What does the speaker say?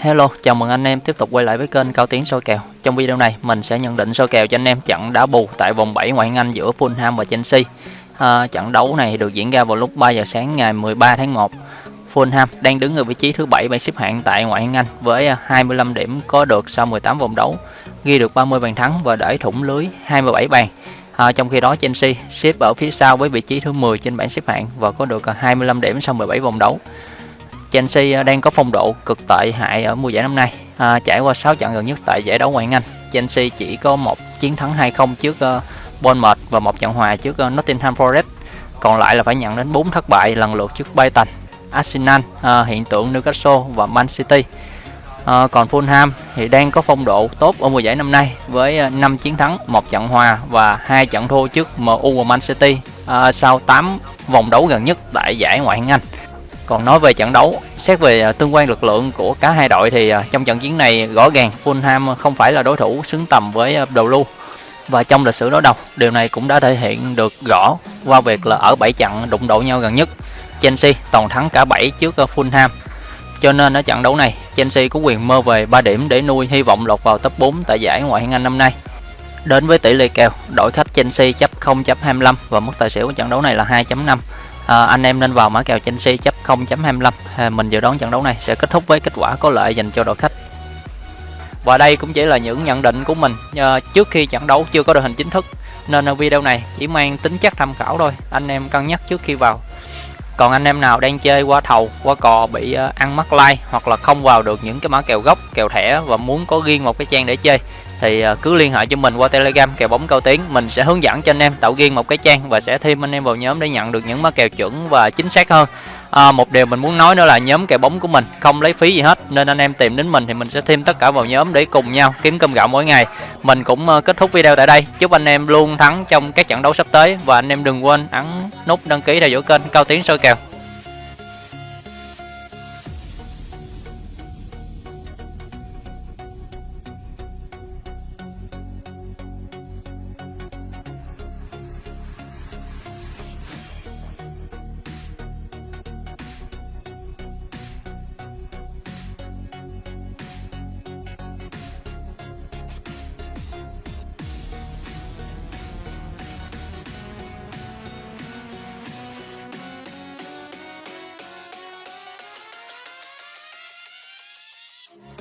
Hello, chào mừng anh em tiếp tục quay lại với kênh Cao Tiến soi kèo. Trong video này mình sẽ nhận định soi kèo cho anh em trận đá bù tại vòng 7 ngoại hạng Anh giữa Fulham và Chelsea. À, trận đấu này được diễn ra vào lúc 3 giờ sáng ngày 13 tháng 1. Fulham đang đứng ở vị trí thứ 7 bảng xếp hạng tại ngoại hạng Anh với à, 25 điểm có được sau 18 vòng đấu, ghi được 30 bàn thắng và để thủng lưới 27 bàn. À, trong khi đó Chelsea xếp ở phía sau với vị trí thứ 10 trên bảng xếp hạng và có được à, 25 điểm sau 17 vòng đấu. Chelsea ờ, đang có phong độ cực tệ hại ở mùa giải năm nay. À, trải qua 6 trận gần nhất tại giải đấu ngoại hạng Anh, Chelsea chỉ có một chiến thắng 2-0 trước uh, Bournemouth và một trận hòa trước uh, Nottingham Forest. Còn lại là phải nhận đến 4 thất bại lần lượt trước Brighton, Arsenal, uh, hiện tượng Newcastle và Man City. À, còn Fulham thì đang có phong độ tốt ở mùa giải năm nay với 5 chiến thắng, một trận hòa và hai trận thua trước MU và Man City à, sau 8 vòng đấu gần nhất tại giải ngoại hạng Anh. Còn nói về trận đấu, xét về à, tương quan lực lượng của cả hai đội thì à, trong trận chiến này rõ ràng Fulham không phải là đối thủ xứng tầm với à, đầu lưu. Và trong lịch sử đối đầu, điều này cũng đã thể hiện được rõ qua việc là ở 7 trận đụng độ nhau gần nhất. Chelsea toàn thắng cả 7 trước Fulham. Cho nên ở trận đấu này, Chelsea có quyền mơ về 3 điểm để nuôi hy vọng lọt vào top 4 tại giải Ngoại hạng Anh năm nay. Đến với tỷ lệ kèo, đội khách Chelsea chấp 0.25 và mức tài xỉu của trận đấu này là 2.5 à, anh em nên vào mã kèo Chelsea chấp 0.25 à, mình dự đoán trận đấu này sẽ kết thúc với kết quả có lợi dành cho đội khách. Và đây cũng chỉ là những nhận định của mình à, trước khi trận đấu chưa có đội hình chính thức nên video này chỉ mang tính chất tham khảo thôi anh em cân nhắc trước khi vào. Còn anh em nào đang chơi qua thầu qua cò bị ờ, ăn mắc like hoặc là không vào được những cái mã kèo gốc kèo thẻ và muốn có riêng một cái trang để chơi thì à, cứ liên hệ cho mình qua telegram kèo bóng cao tiến. Mình sẽ hướng dẫn cho anh em tạo riêng một cái trang và sẽ thêm anh em vào nhóm để nhận được những mã kèo chuẩn và chính xác hơn. À, một điều mình muốn nói nữa là nhóm kèo bóng của mình không lấy phí gì hết nên anh em tìm đến mình thì mình sẽ thêm tất cả vào nhóm để cùng nhau kiếm cơm gạo mỗi ngày. Mình cũng ờ, kết thúc video tại đây. Chúc anh em luôn thắng trong các trận đấu sắp tới và anh em đừng quên ấn nút đăng ký theo dõi kênh cao tiến soi kèo. much.